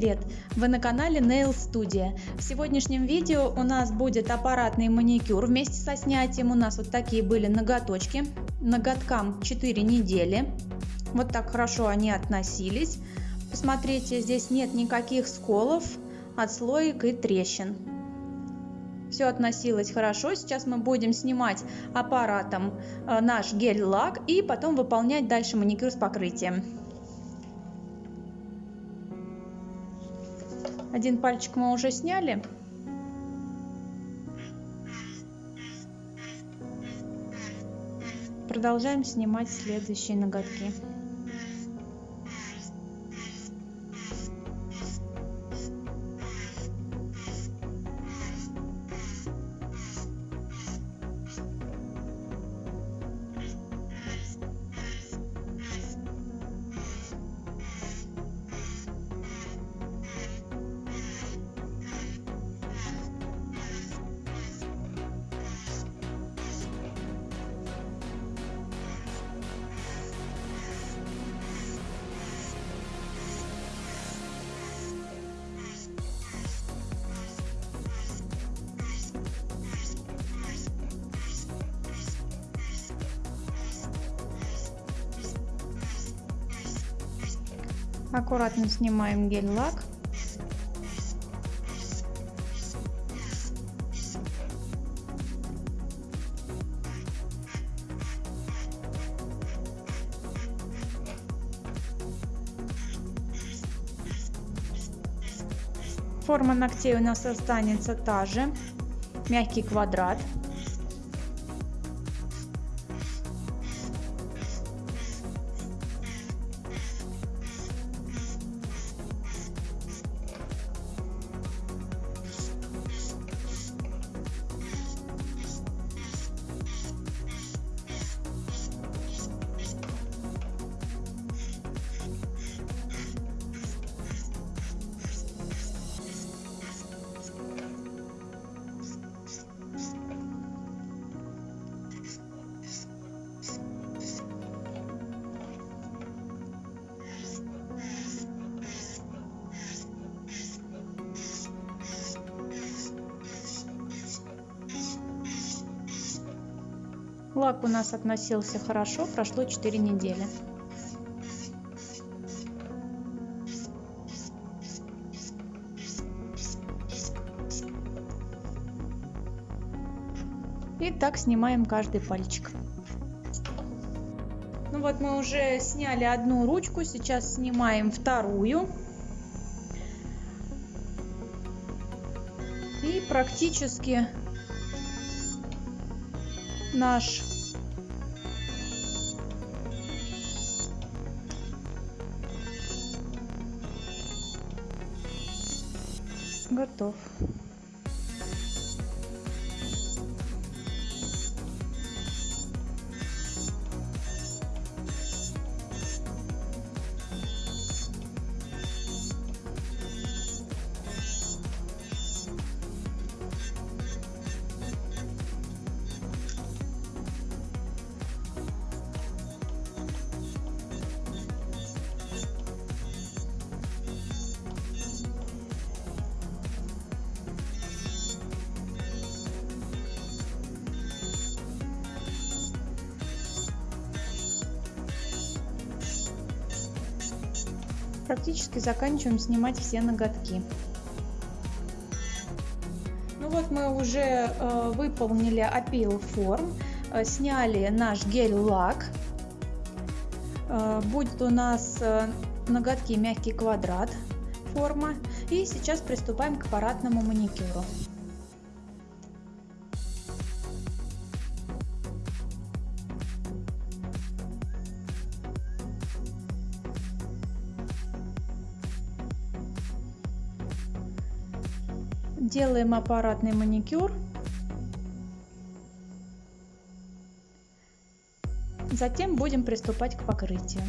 привет! Вы на канале Nail Studio. В сегодняшнем видео у нас будет аппаратный маникюр вместе со снятием. У нас вот такие были ноготочки. Ноготкам 4 недели. Вот так хорошо они относились. Посмотрите, здесь нет никаких сколов, отслоек и трещин. Все относилось хорошо. Сейчас мы будем снимать аппаратом э, наш гель-лак и потом выполнять дальше маникюр с покрытием. Один пальчик мы уже сняли. Продолжаем снимать следующие ноготки. Аккуратно снимаем гель-лак. Форма ногтей у нас останется та же, мягкий квадрат. Лак у нас относился хорошо, прошло 4 недели. И так снимаем каждый пальчик. Ну вот мы уже сняли одну ручку, сейчас снимаем вторую. И практически наш готов. Практически заканчиваем снимать все ноготки. Ну вот мы уже э, выполнили опил форм, э, сняли наш гель-лак. Э, будет у нас э, ноготки мягкий квадрат форма. И сейчас приступаем к аппаратному маникюру. Делаем аппаратный маникюр. Затем будем приступать к покрытию.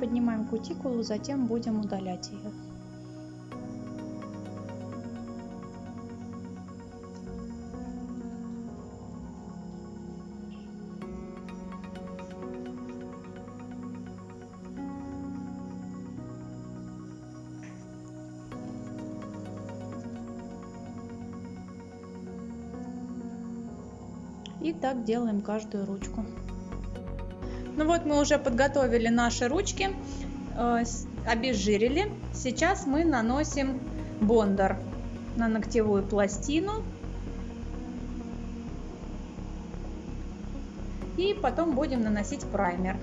Приподнимаем кутикулу, затем будем удалять ее. И так делаем каждую ручку. Ну вот мы уже подготовили наши ручки, э, обезжирили. Сейчас мы наносим бондар на ногтевую пластину. И потом будем наносить праймер.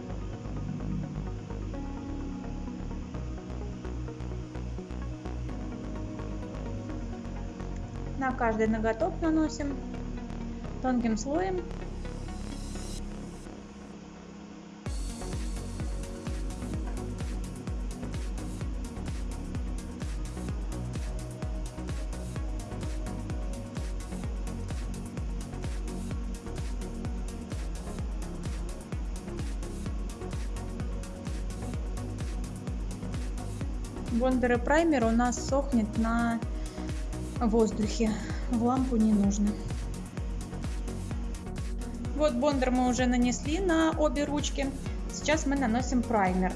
На каждый ноготок наносим тонким слоем. Бондер и праймер у нас сохнет на воздухе. В лампу не нужно. Вот бондер мы уже нанесли на обе ручки. Сейчас мы наносим праймер.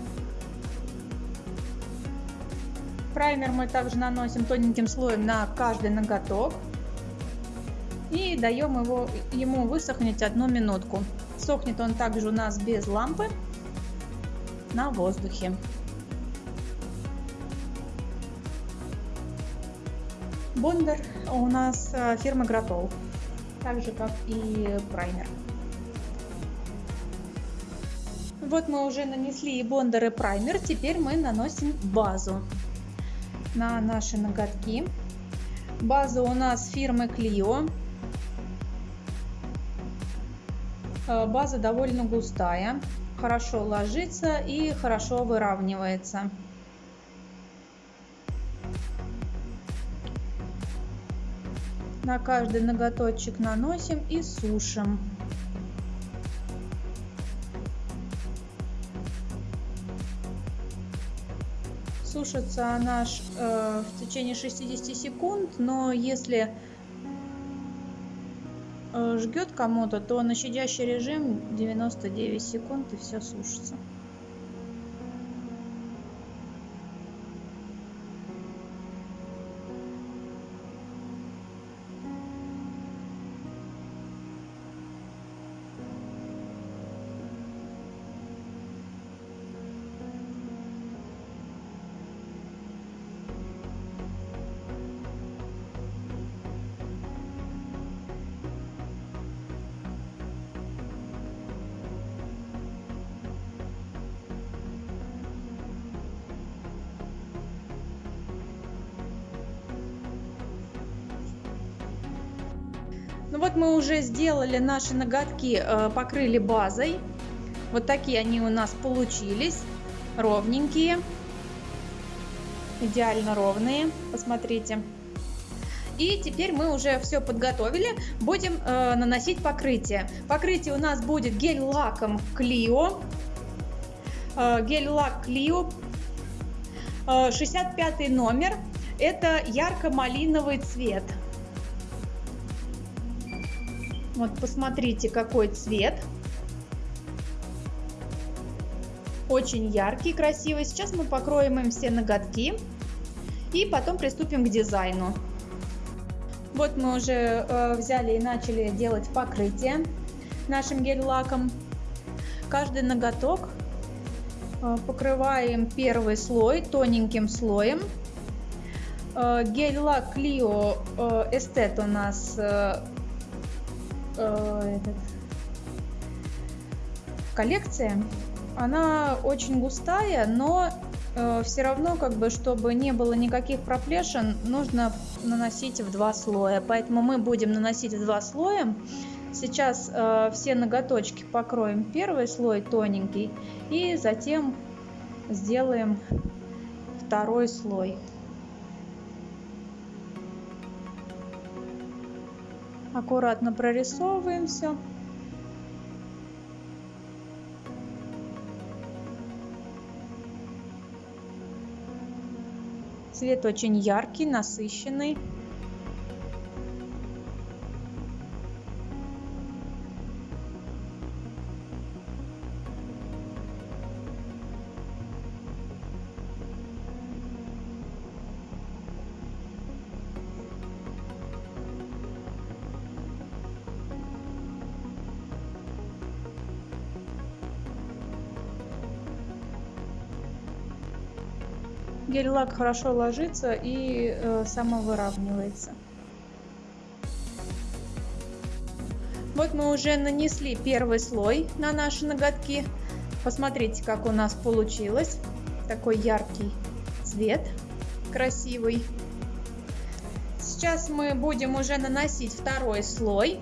Праймер мы также наносим тоненьким слоем на каждый ноготок. И даем его, ему высохнуть одну минутку. Сохнет он также у нас без лампы на воздухе. Бондер у нас э, фирмы Гратол, так же как и праймер. Вот мы уже нанесли и бондер, и праймер. Теперь мы наносим базу на наши ноготки. База у нас фирмы Clio. Э, база довольно густая, хорошо ложится и хорошо выравнивается. На каждый ноготочек наносим и сушим. Сушится она э, в течение 60 секунд, но если э, жгет кому-то, то на щадящий режим 99 секунд и все сушится. Ну вот мы уже сделали наши ноготки, э, покрыли базой. Вот такие они у нас получились, ровненькие, идеально ровные, посмотрите. И теперь мы уже все подготовили, будем э, наносить покрытие. Покрытие у нас будет гель-лаком Clio, э, гель-лак Clio, э, 65 номер, это ярко-малиновый цвет. Вот посмотрите, какой цвет. Очень яркий, красивый. Сейчас мы покроем им все ноготки и потом приступим к дизайну. Вот мы уже э, взяли и начали делать покрытие нашим гель-лаком. Каждый ноготок э, покрываем первый слой тоненьким слоем. Э, гель-лак Clio э, Estet у нас э, коллекция, она очень густая, но э, все равно, как бы, чтобы не было никаких проплешин, нужно наносить в два слоя. Поэтому мы будем наносить в два слоя. Сейчас э, все ноготочки покроем первый слой тоненький и затем сделаем второй слой. аккуратно прорисовываем все. Цвет очень яркий, насыщенный. Гель-лак хорошо ложится и э, самовыравнивается. Вот мы уже нанесли первый слой на наши ноготки. Посмотрите, как у нас получилось. Такой яркий цвет, красивый. Сейчас мы будем уже наносить второй слой.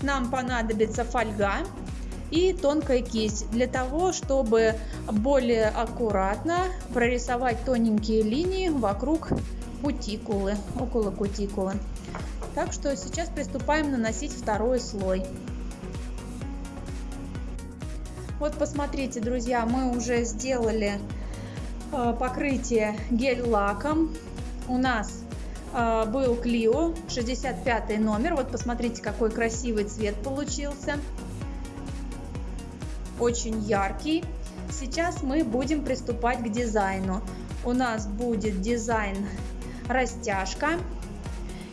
Нам понадобится фольга и тонкая кисть для того, чтобы более аккуратно прорисовать тоненькие линии вокруг кутикулы, около кутикулы. Так что сейчас приступаем наносить второй слой. Вот посмотрите, друзья, мы уже сделали э, покрытие гель-лаком. У нас э, был Клио 65 номер. Вот посмотрите, какой красивый цвет получился очень яркий. Сейчас мы будем приступать к дизайну. У нас будет дизайн растяжка.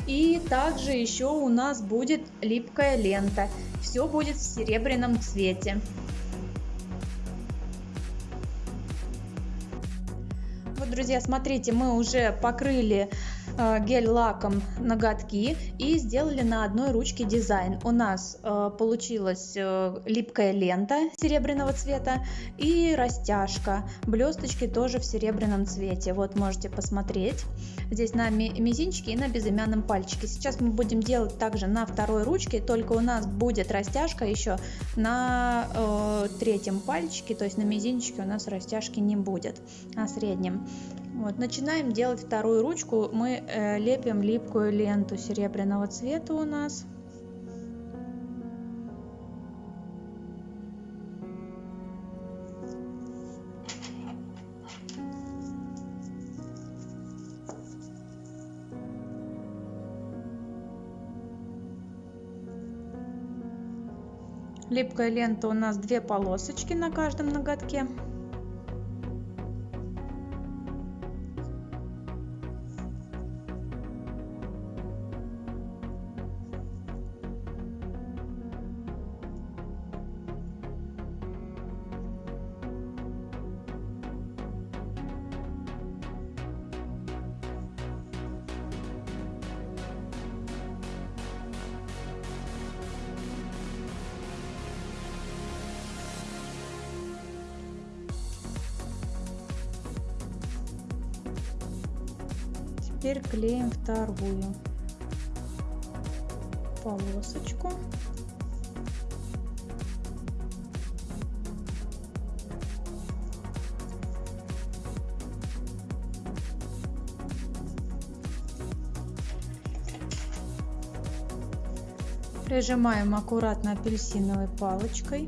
И также еще у нас будет липкая лента. Все будет в серебряном цвете. Вот, друзья, смотрите, мы уже покрыли гель-лаком ноготки и сделали на одной ручке дизайн. У нас э, получилась э, липкая лента серебряного цвета и растяжка. Блесточки тоже в серебряном цвете. Вот можете посмотреть. Здесь на мизинчике и на безымянном пальчике. Сейчас мы будем делать также на второй ручке, только у нас будет растяжка еще на э, третьем пальчике, то есть на мизинчике у нас растяжки не будет, на среднем. Вот, начинаем делать вторую ручку. Мы э, лепим липкую ленту серебряного цвета у нас. Липкая лента у нас две полосочки на каждом ноготке. Теперь клеим вторую полосочку. Прижимаем аккуратно апельсиновой палочкой.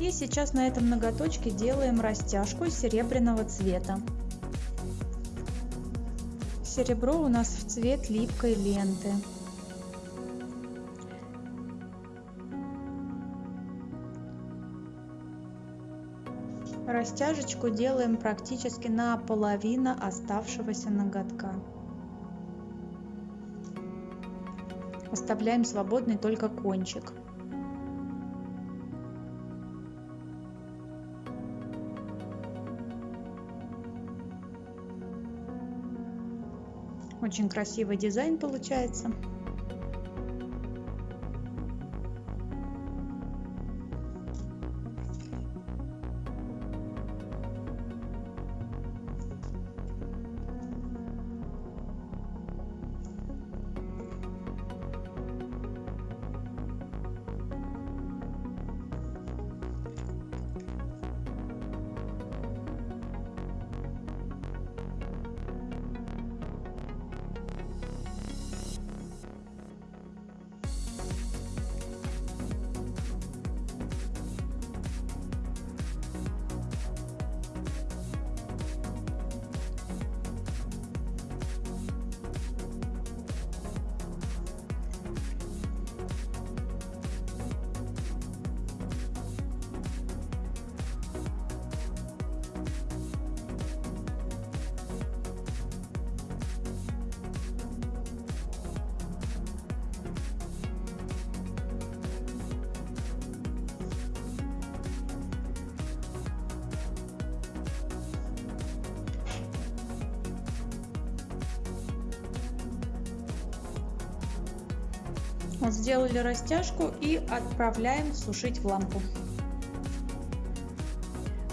И сейчас на этом ноготочке делаем растяжку серебряного цвета. Серебро у нас в цвет липкой ленты. Растяжечку делаем практически на половину оставшегося ноготка. Оставляем свободный только кончик. Очень красивый дизайн получается. Сделали растяжку и отправляем сушить в лампу.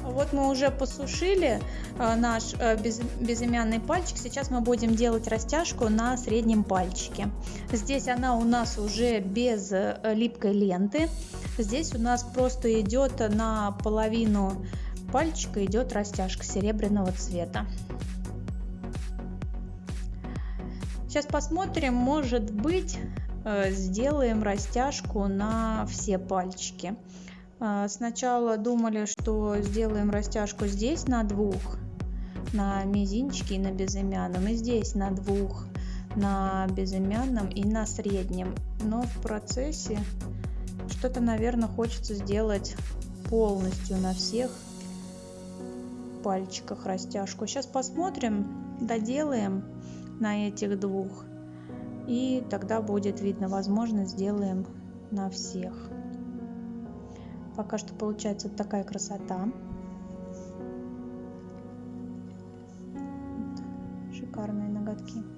Вот мы уже посушили э, наш э, безымянный пальчик. Сейчас мы будем делать растяжку на среднем пальчике. Здесь она у нас уже без э, липкой ленты. Здесь у нас просто идет на половину пальчика идет растяжка серебряного цвета. Сейчас посмотрим, может быть, сделаем растяжку на все пальчики. А, сначала думали, что сделаем растяжку здесь на двух, на мизинчике и на безымянном, и здесь на двух, на безымянном и на среднем. Но в процессе что-то, наверное, хочется сделать полностью на всех пальчиках растяжку. Сейчас посмотрим, доделаем на этих двух. И тогда будет видно, возможно, сделаем на всех. Пока что получается вот такая красота. Шикарные ноготки.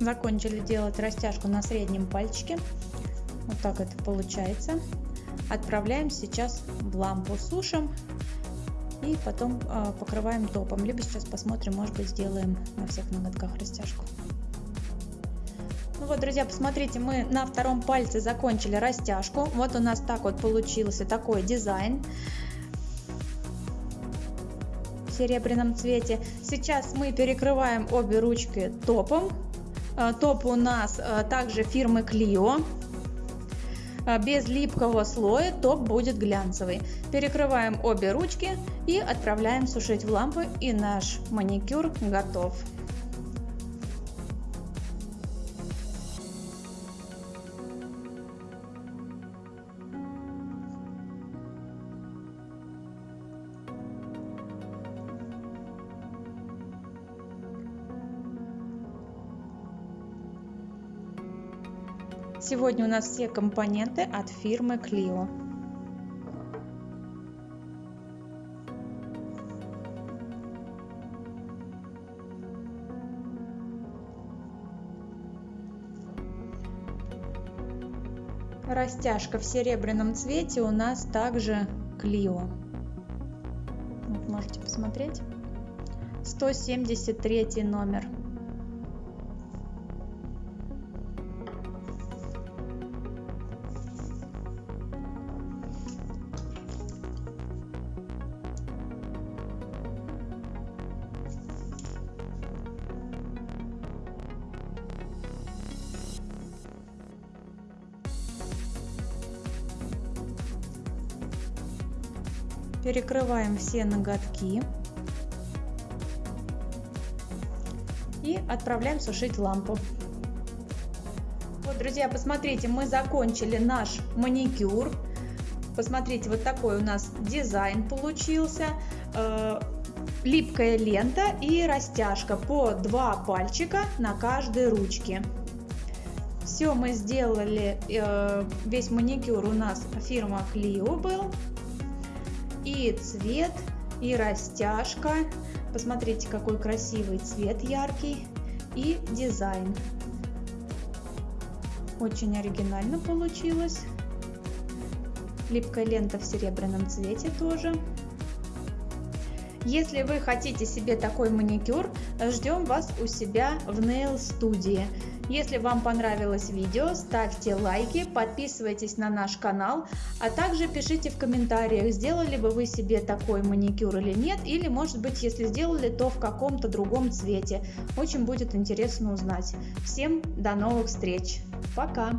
Закончили делать растяжку на среднем пальчике. Вот так это получается. Отправляем сейчас в лампу, сушим и потом э, покрываем топом. Либо сейчас посмотрим, может быть сделаем на всех ноготках растяжку. Ну вот, друзья, посмотрите, мы на втором пальце закончили растяжку. Вот у нас так вот получился такой дизайн в серебряном цвете. Сейчас мы перекрываем обе ручки топом топ у нас э, также фирмы Clio. Э, без липкого слоя топ будет глянцевый. Перекрываем обе ручки и отправляем сушить в лампу и наш маникюр готов. Сегодня у нас все компоненты от фирмы Clio. Растяжка в серебряном цвете у нас также Clio. Вот можете посмотреть. 173 номер. Перекрываем все ноготки и отправляем сушить лампу. Вот, друзья, посмотрите, мы закончили наш маникюр. Посмотрите, вот такой у нас дизайн получился. Э, липкая лента и растяжка по два пальчика на каждой ручке. Все мы сделали, э, весь маникюр у нас фирма Clio был и цвет, и растяжка. Посмотрите, какой красивый цвет яркий и дизайн. Очень оригинально получилось. Липкая лента в серебряном цвете тоже. Если вы хотите себе такой маникюр, ждем вас у себя в Nail студии. Если вам понравилось видео, ставьте лайки, подписывайтесь на наш канал, а также пишите в комментариях, сделали бы вы себе такой маникюр или нет, или может быть если сделали, то в каком-то другом цвете. Очень будет интересно узнать. Всем до новых встреч. Пока!